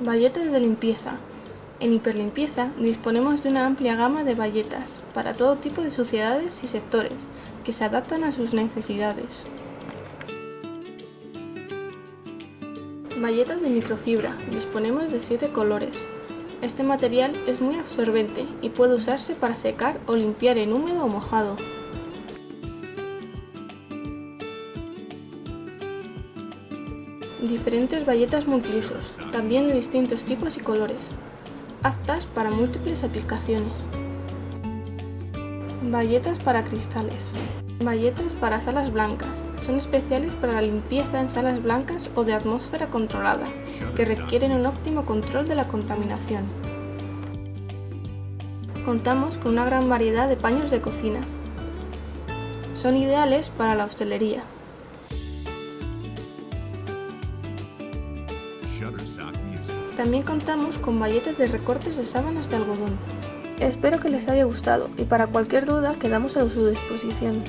Bayetas de limpieza. En Hiperlimpieza disponemos de una amplia gama de bayetas para todo tipo de suciedades y sectores que se adaptan a sus necesidades. Bayetas de microfibra. Disponemos de 7 colores. Este material es muy absorbente y puede usarse para secar o limpiar en húmedo o mojado. Diferentes bayetas multiusos, también de distintos tipos y colores, aptas para múltiples aplicaciones. Bayetas para cristales. Bayetas para salas blancas. Son especiales para la limpieza en salas blancas o de atmósfera controlada, que requieren un óptimo control de la contaminación. Contamos con una gran variedad de paños de cocina. Son ideales para la hostelería. También contamos con bayetas de recortes de sábanas de algodón. Espero que les haya gustado y para cualquier duda quedamos a su disposición.